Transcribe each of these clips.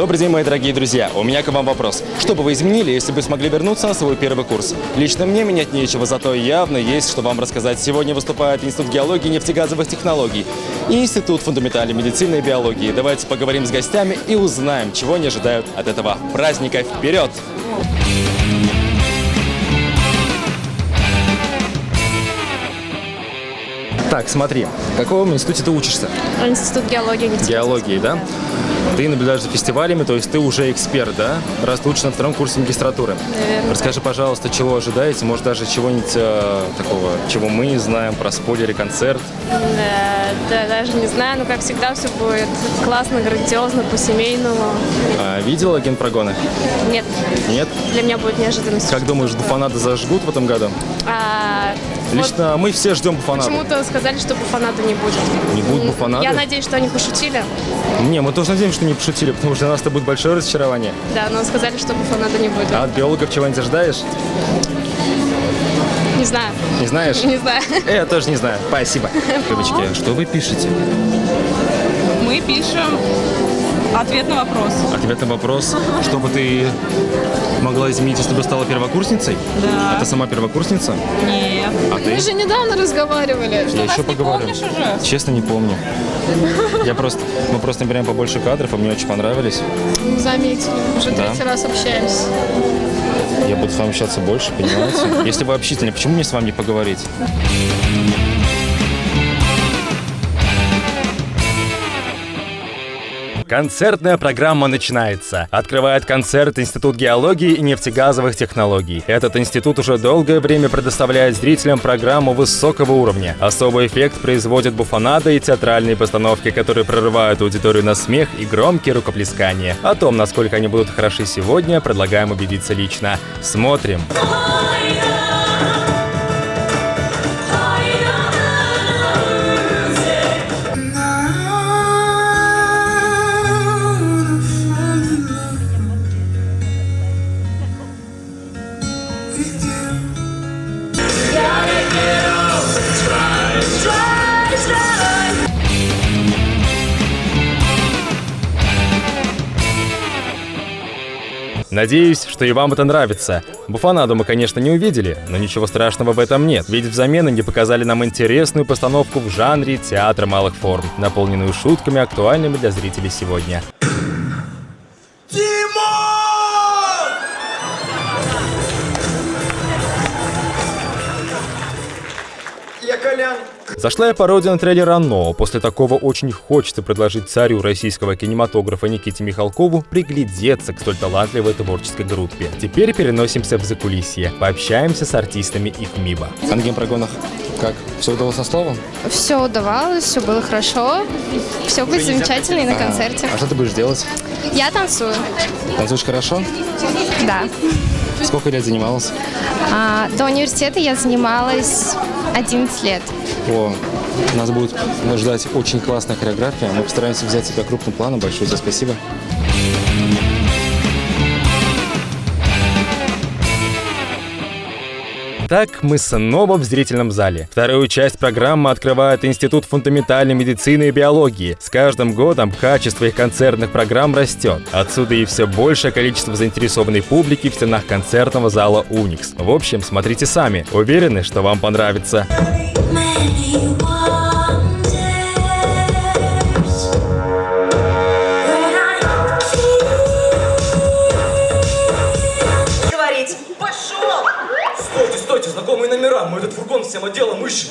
Добрый день, мои дорогие друзья. У меня к вам вопрос. Что бы вы изменили, если бы смогли вернуться на свой первый курс? Лично мне менять нечего, зато явно есть, что вам рассказать. Сегодня выступает Институт геологии и нефтегазовых технологий и Институт фундаментальной медицины и биологии. Давайте поговорим с гостями и узнаем, чего они ожидают от этого праздника. Вперед! Так, смотри, в каком институте ты учишься? Институт геологии. нефтегазов. Геологии, да? Ты наблюдаешь за фестивалями, то есть ты уже эксперт, да? Раз ты на втором курсе магистратуры. Наверное, Расскажи, пожалуйста, чего ожидаете? Может, даже чего-нибудь э, такого, чего мы не знаем, про спойлеры, концерт? Да, да, даже не знаю, но как всегда все будет классно, грандиозно, по-семейному. А, видела генпрогоны? Нет, Нет? для меня будет неожиданностью. Как думаешь, буфанады зажгут в этом году? А, вот Лично мы все ждем буфанады. почему-то сказали, что буфаната не будет. Не будет буфанады? Я надеюсь, что они пошутили. Не, мы тоже надеемся, что не пошутили, потому что для нас это будет большое разочарование. Да, но сказали, что буфаната не будет. А от биологов чего-нибудь ожидаешь? Не знаю. Не знаешь? Не знаю. Э, Я тоже не знаю. Спасибо. Девочки, что вы пишете? Мы пишем ответ на вопрос. Ответ на вопрос, что бы ты могла изменить, если бы стала первокурсницей? Да. А ты сама первокурсница? Нет. А ты? Мы же недавно разговаривали. Я еще поговорю. помнишь уже? Честно, не помню. Я просто, мы просто набираем побольше кадров, а мне очень понравились. Мы заметили. Уже Да. третий раз общаемся. Я буду с вами общаться больше, понимаете? Если вы общительны, почему мне с вами не поговорить? Концертная программа начинается. Открывает концерт Институт геологии и нефтегазовых технологий. Этот институт уже долгое время предоставляет зрителям программу высокого уровня. Особый эффект производят буфонады и театральные постановки, которые прорывают аудиторию на смех и громкие рукоплескания. О том, насколько они будут хороши сегодня, предлагаем убедиться лично. Смотрим. Надеюсь, что и вам это нравится. Буфанаду мы, конечно, не увидели, но ничего страшного в этом нет, ведь взамен они показали нам интересную постановку в жанре театра малых форм, наполненную шутками, актуальными для зрителей сегодня. Зашла и пародия на трейлер «Оно». После такого очень хочется предложить царю российского кинематографа Никите Михалкову приглядеться к столь талантливой творческой группе. Теперь переносимся в закулисье. Пообщаемся с артистами их МИБа. А на генпрогонах как? Все удалось со словом? Все удавалось, все было хорошо. Все будет замечательно и на концерте. А что ты будешь делать? Я танцую. Танцуешь хорошо? Да. Сколько лет занималась? А, до университета я занималась 11 лет. О, нас будет ждать очень классная хореография. Мы постараемся взять тебя крупным планом. Большое тебе спасибо. Так мы снова в зрительном зале. Вторую часть программы открывает Институт фундаментальной медицины и биологии. С каждым годом качество их концертных программ растет. Отсюда и все большее количество заинтересованной публики в стенах концертного зала «Уникс». В общем, смотрите сами. Уверены, что вам понравится. Many wonders мы этот фургон всем отделом ищем.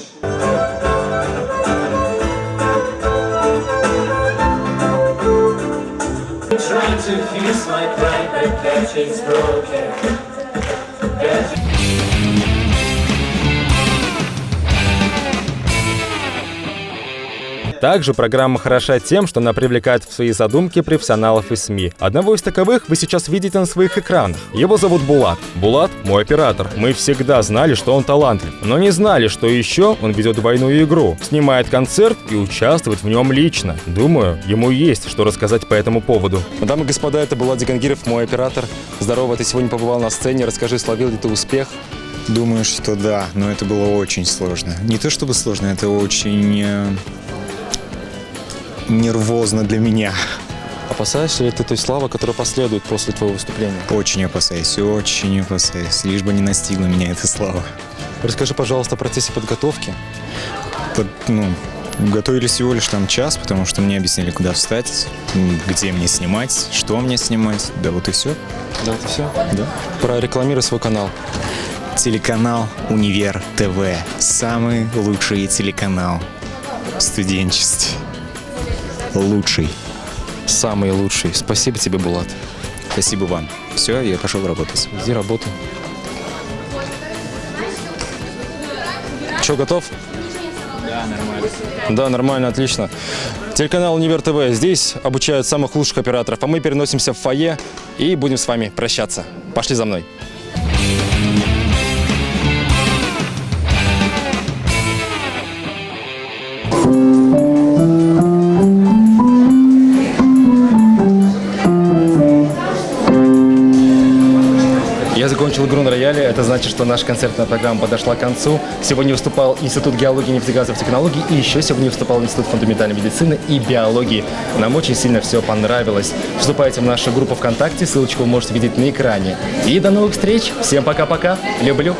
Trying to fix my pride, but that it's broken. Также программа хороша тем, что она привлекает в свои задумки профессионалов из СМИ. Одного из таковых вы сейчас видите на своих экранах. Его зовут Булат. Булат – мой оператор. Мы всегда знали, что он талантлив, но не знали, что еще он ведет двойную игру, снимает концерт и участвует в нем лично. Думаю, ему есть что рассказать по этому поводу. Дамы и господа, это Булат Дигангиров, мой оператор. Здорово, ты сегодня побывал на сцене. Расскажи, словил ли ты успех? Думаю, что да, но это было очень сложно. Не то чтобы сложно, это очень э, нервозно для меня. Опасаешься ли ты той славы, которая последует после твоего выступления? Очень опасаюсь, очень опасаюсь. Лишь бы не настигла меня эта слава. Расскажи, пожалуйста, о процессе подготовки. Под- ну, готовили всего лишь там час, потому что мне объяснили, куда встать, где мне снимать, что мне снимать. Да вот и все. Да, это все. Да. Прорекламируй свой канал. Телеканал Универ ТВ. Самый лучший телеканал в студенчестве. Лучший. Самый лучший. Спасибо тебе, Булат. Спасибо вам. Все, я пошел работать. Иди работай. Че, готов? Да, нормально. Да, нормально, отлично. Телеканал Универ ТВ. Здесь обучают самых лучших операторов, а мы переносимся в фойе и будем с вами прощаться. Пошли за мной. Это значит, что наша концертная программа подошла к концу. Сегодня выступал Институт геологии нефтегазовых технологий. И еще сегодня выступал Институт фундаментальной медицины и биологии. Нам очень сильно все понравилось. Вступайте в нашу группу ВКонтакте. Ссылочку вы можете видеть на экране. И до новых встреч. Всем пока-пока. Люблю.